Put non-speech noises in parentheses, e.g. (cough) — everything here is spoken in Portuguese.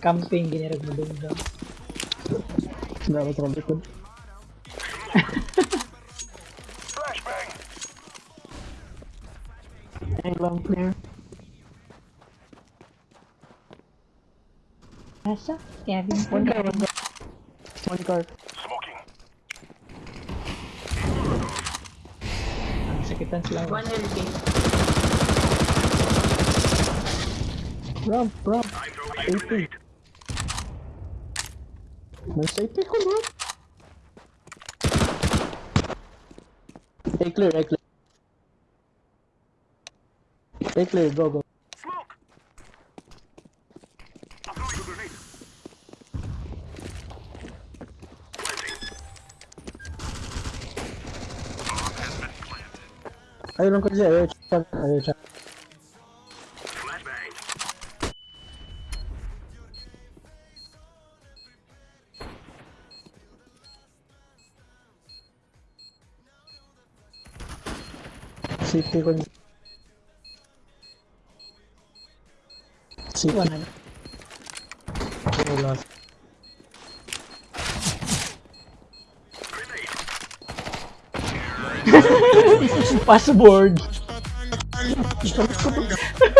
camping gini harus dong. nggak ada terlalu pun Hey, long clear. Masa? Yeah, one guard, one guard. One guard. Smoking. Ang sakitan sila. One LK. Ramp, ramp. Safety. May safety ko, bro. A clear, A clear. A clear, go, go. Ayaw lang ko siya, ayaw siya, CP ko dito. CP. Wala na. Wala. (laughs) Password. Password. (laughs) (laughs)